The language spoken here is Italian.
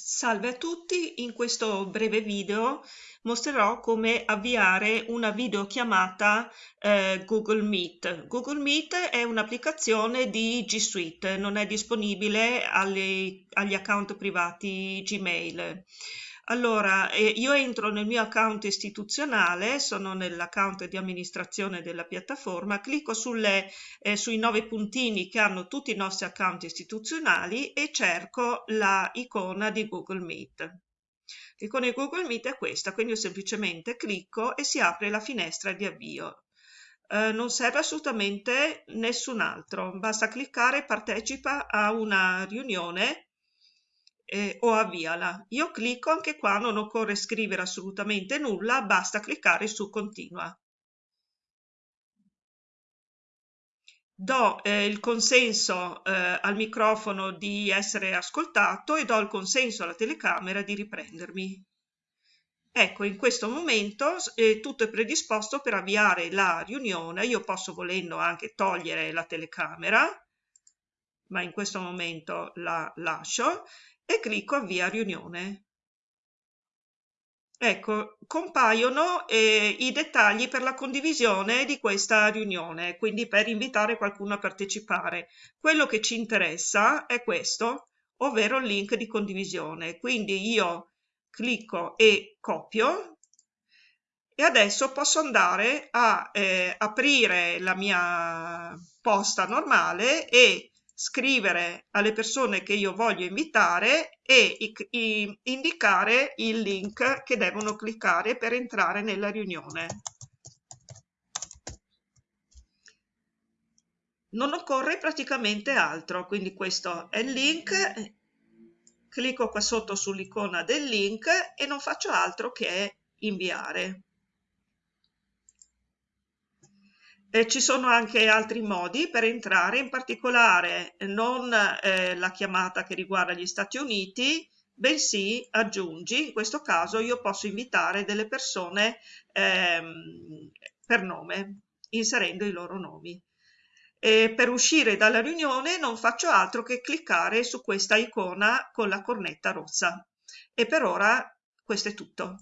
Salve a tutti, in questo breve video mostrerò come avviare una videochiamata eh, Google Meet. Google Meet è un'applicazione di G Suite, non è disponibile agli, agli account privati Gmail. Allora, eh, io entro nel mio account istituzionale, sono nell'account di amministrazione della piattaforma, clicco sulle, eh, sui nove puntini che hanno tutti i nostri account istituzionali e cerco la icona di Google Meet. L'icona di Google Meet è questa, quindi io semplicemente clicco e si apre la finestra di avvio. Eh, non serve assolutamente nessun altro, basta cliccare partecipa a una riunione eh, o avviala. Io clicco anche qua, non occorre scrivere assolutamente nulla, basta cliccare su continua. Do eh, il consenso eh, al microfono di essere ascoltato e do il consenso alla telecamera di riprendermi. Ecco, in questo momento eh, tutto è predisposto per avviare la riunione. Io posso volendo anche togliere la telecamera, ma in questo momento la lascio e clicco avvia riunione. Ecco, compaiono eh, i dettagli per la condivisione di questa riunione, quindi per invitare qualcuno a partecipare. Quello che ci interessa è questo, ovvero il link di condivisione. Quindi io clicco e copio e adesso posso andare a eh, aprire la mia posta normale e scrivere alle persone che io voglio invitare e indicare il link che devono cliccare per entrare nella riunione. Non occorre praticamente altro, quindi questo è il link, clicco qua sotto sull'icona del link e non faccio altro che inviare. Eh, ci sono anche altri modi per entrare, in particolare non eh, la chiamata che riguarda gli Stati Uniti, bensì aggiungi, in questo caso io posso invitare delle persone ehm, per nome, inserendo i loro nomi. E per uscire dalla riunione non faccio altro che cliccare su questa icona con la cornetta rossa. E per ora questo è tutto.